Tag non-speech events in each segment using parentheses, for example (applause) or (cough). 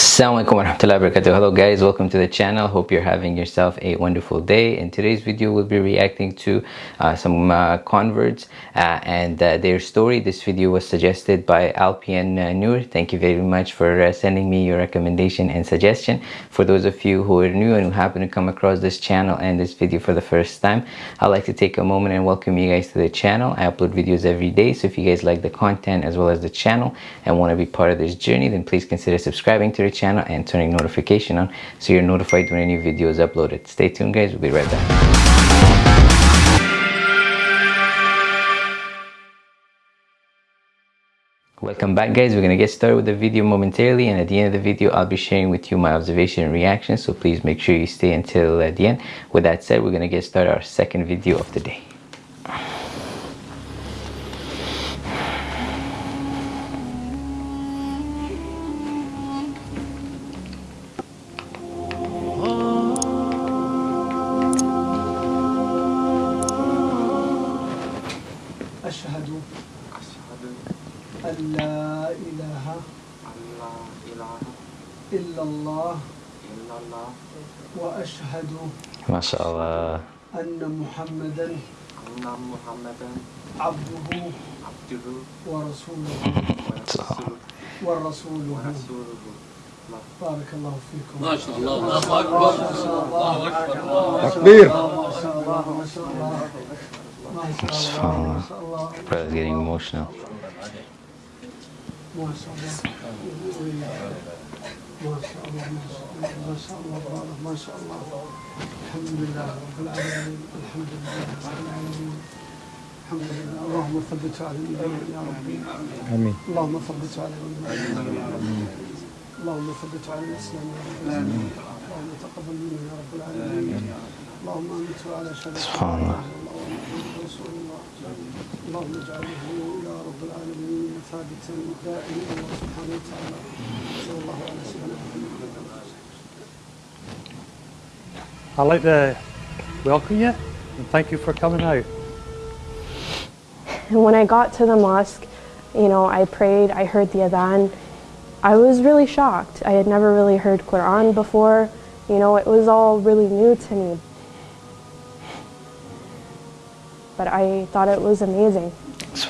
Assalamualaikum warahmatullahi wabarakatuh. Hello guys, welcome to the channel. Hope you're having yourself a wonderful day. In today's video, we'll be reacting to uh, some uh, converts uh, and uh, their story. This video was suggested by Alpian uh, Noor. Thank you very much for uh, sending me your recommendation and suggestion. For those of you who are new and who happen to come across this channel and this video for the first time, I'd like to take a moment and welcome you guys to the channel. I upload videos every day, so if you guys like the content as well as the channel and want to be part of this journey, then please consider subscribing to channel and turning notification on so you're notified when a new video is uploaded. Stay tuned guys, we'll be right back. Welcome back guys, we're to get started with the video momentarily and at the end of the video I'll be sharing with you my observation and reaction so please make sure you stay until the end. With that said, we're to get started our second video of the day. وأشهد ما شاء الله أن محمدا أن محمدا عبده عبده ورسوله ورسوله ورسوله بارك الله فيكم ما شاء الله الله اكبر الله اكبر تكبير ما شاء الله ما شاء الله ما شاء الله ما شاء الله Brother's getting emotional. ما شاء الله ما شاء الله ما شاء الله الحمد لله رب العالمين الحمد لله رب العالمين. الحمد لله اللهم ثبت على الايمان يا ربي آمين. اللهم ثبت على الايمان اللهم ثبت على الإسلام يا رب. اللهم تقبل منا يا رب العالمين. اللهم أنت على شرف سبحان الله. رسول الله اللهم اجعله يا رب العالمين ثابتا دائما الله سبحانه وتعالى صلى الله على سيدنا محمد I'd like to welcome you and thank you for coming out. And when (laughs) I got to the mosque, you know, I prayed, I heard the adhan. I was really shocked. I had never really heard Quran before. You know, it was all really new to me. But I thought it was amazing.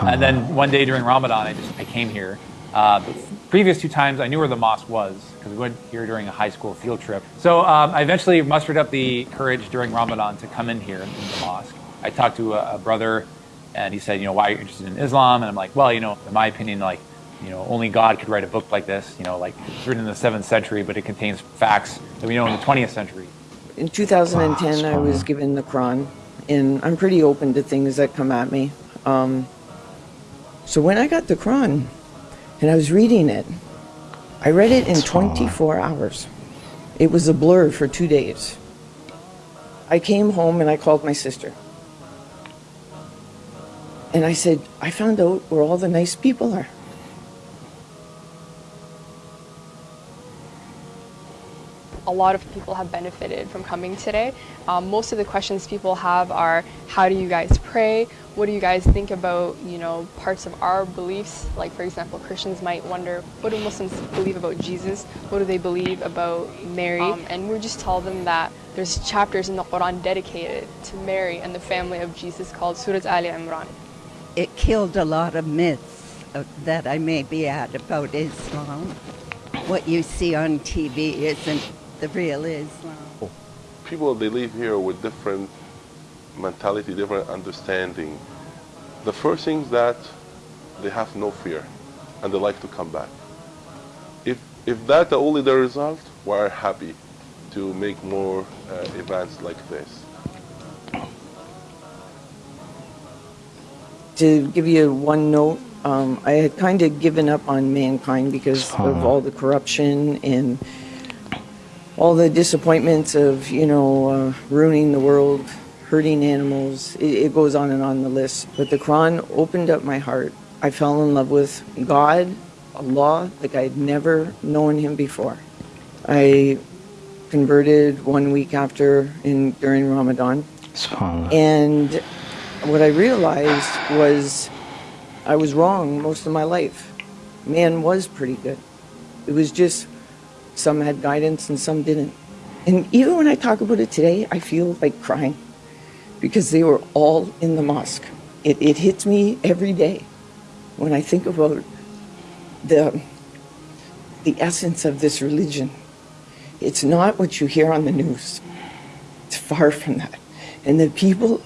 And then one day during Ramadan, I just I came here. Uh, previous two times, I knew where the mosque was because we went here during a high school field trip. So um, I eventually mustered up the courage during Ramadan to come in here in the mosque. I talked to a, a brother, and he said, you know, why are you interested in Islam? And I'm like, well, you know, in my opinion, like, you know, only God could write a book like this. You know, like it's written in the seventh century, but it contains facts that we know in the 20th century. In 2010, I was given the Quran and I'm pretty open to things that come at me. Um, so when I got the Quran and I was reading it, I read it in 24 hours. It was a blur for two days. I came home and I called my sister. And I said, I found out where all the nice people are. Lot of people have benefited from coming today. Um, most of the questions people have are, how do you guys pray? What do you guys think about, you know, parts of our beliefs? Like, for example, Christians might wonder, what do Muslims believe about Jesus? What do they believe about Mary? Um, and we just tell them that there's chapters in the Quran dedicated to Mary and the family of Jesus called Surat Ali Imran. It killed a lot of myths uh, that I may be at about Islam. What you see on TV isn't the real Islam. People, they live here with different mentality, different understanding. The first thing is that they have no fear and they like to come back. If, if that's the only the result, we're happy to make more uh, events like this. To give you one note, um, I had kind of given up on mankind because of all the corruption and all the disappointments of, you know, uh, ruining the world, hurting animals. It, it goes on and on the list. But the Quran opened up my heart. I fell in love with God, Allah, like I had never known him before. I converted one week after in during Ramadan. And what I realized was I was wrong most of my life. Man was pretty good. It was just Some had guidance and some didn't. And even when I talk about it today, I feel like crying because they were all in the mosque. It, it hits me every day when I think about the, the essence of this religion. It's not what you hear on the news. It's far from that. And the people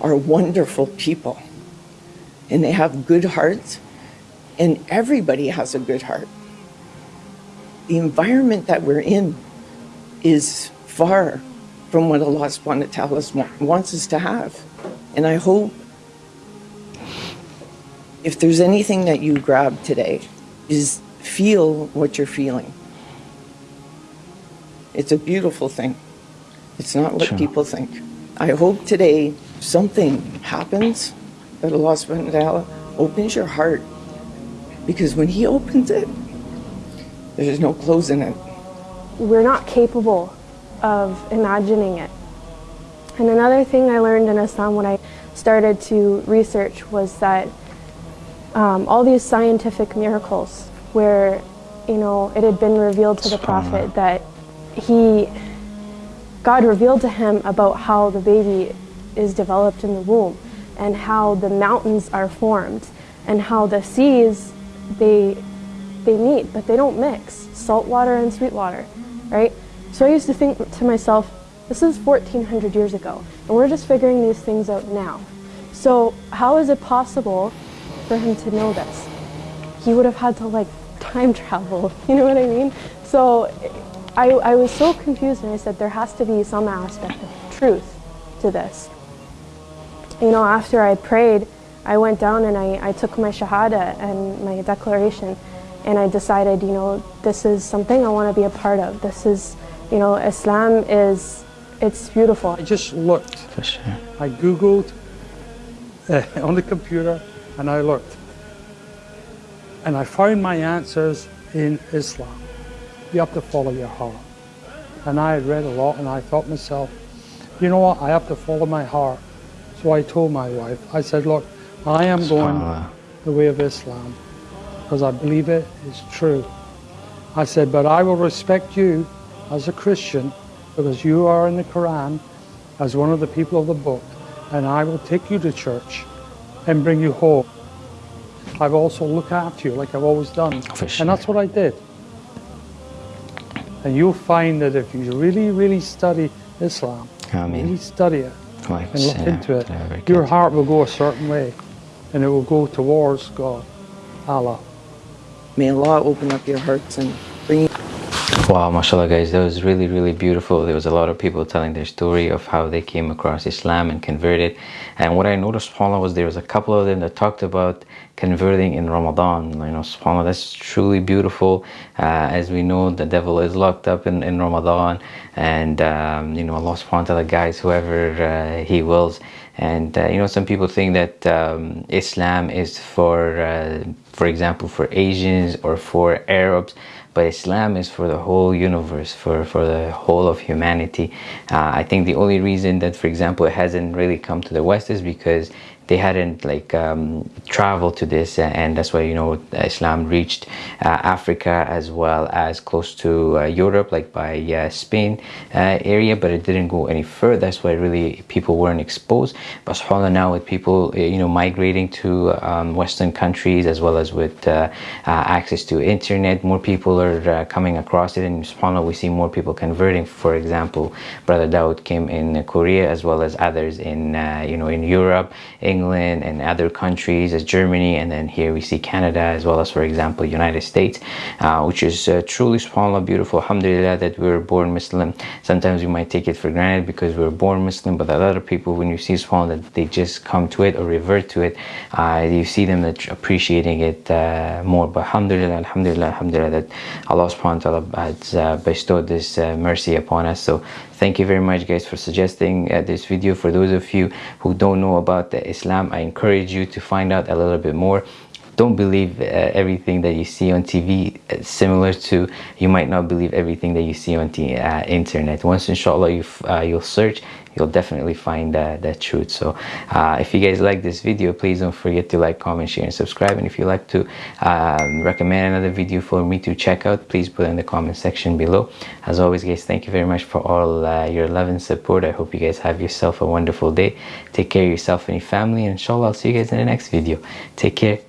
are wonderful people. And they have good hearts. And everybody has a good heart. The environment that we're in is far from what Allah subhanahu wa ta'ala wants us to have. And I hope if there's anything that you grab today, is feel what you're feeling. It's a beautiful thing. It's not what Sure. people think. I hope today something happens that Allah subhanahu wa ta'ala opens your heart. Because when He opens it, there's no closing it. we're not capable of imagining it. And another thing I learned in Islam when I started to research was that um, all these scientific miracles where, you know, it had been revealed to the Prophet that he, God revealed to him about how the baby is developed in the womb and how the mountains are formed and how the seas, they, they meet, but they don't mix, salt water and sweet water, right? So I used to think to myself, this is 1400 years ago, and we're just figuring these things out now. So how is it possible for him to know this? He would have had to like time (laughs) travel, you know what I mean? So I, I was so confused and I said there has to be some aspect of truth to this. You know, after I prayed, I went down and I, I took my shahada and my declaration and I decided, you know, this is something I want to be a part of. This is, you know, Islam is, it's beautiful. I just looked. For sure. I Googled uh, (laughs) on the computer and I looked. And I found my answers in Islam. You have to follow your heart. And I had read a lot and I thought to myself, you know what, I have to follow my heart. So I told my wife, I said, look, I am going the way of Islam because I believe it is true. I said, but I will respect you as a Christian because you are in the Quran as one of the people of the book and I will take you to church and bring you home. I've also look after you like I've always done. Sure. And that's what I did. And you'll find that if you really, really study Islam, really study it Like, and look into it, your heart will go a certain way and it will go towards God, Allah. May Allah open up your hearts and bring Wow, mashallah guys, that was really, really beautiful. There was a lot of people telling their story of how they came across Islam and converted. And what I noticed, subhanAllah, was there was a couple of them that talked about converting in Ramadan. You know, subhanAllah, that's truly beautiful. Uh, as we know, the devil is locked up in, in Ramadan. And, um, you know, Allah subhanahu wa ta'ala guides whoever uh, He wills. And, uh, you know, some people think that um, Islam is for, uh, for example, for Asians or for Arabs but Islam is for the whole universe, for, for the whole of humanity. Uh, I think the only reason that, for example, it hasn't really come to the West is because they hadn't like um, traveled to this and that's why you know Islam reached uh, Africa as well as close to uh, Europe like by uh, Spain uh, area but it didn't go any further that's why really people weren't exposed but subhanAllah now with people uh, you know migrating to um, Western countries as well as with uh, uh, access to internet more people are uh, coming across it and subhanAllah we see more people converting. For example brother Dawood Kim in Korea as well as others in uh, you know in Europe England and other countries as Germany and then here we see Canada as well as for example United States uh, which is uh, truly subhanAllah beautiful. Alhamdulillah that we were born Muslim. Sometimes we might take it for granted because we were born Muslim but a lot of people when you see subhanAllah that they just come to it or revert to it uh, you see them appreciating it uh, more. But alhamdulillah alhamdulillah alhamdulillah that Allah subhanahu wa ta'ala has uh, bestowed this uh, mercy upon us. So thank you very much guys for suggesting uh, this video. For those of you who don't know about the Islam I encourage you to find out a little bit more don't believe uh, everything that you see on TV similar to you might not believe everything that you see on the uh, internet. Once inshallah you uh, you'll search you'll definitely find that, that truth. So uh, if you guys like this video please don't forget to like comment share and subscribe. And if you like to um, recommend another video for me to check out please put in the comment section below. As always guys thank you very much for all uh, your love and support. I hope you guys have yourself a wonderful day. Take care of yourself and your family. And inshallah i'll see you guys in the next video. Take care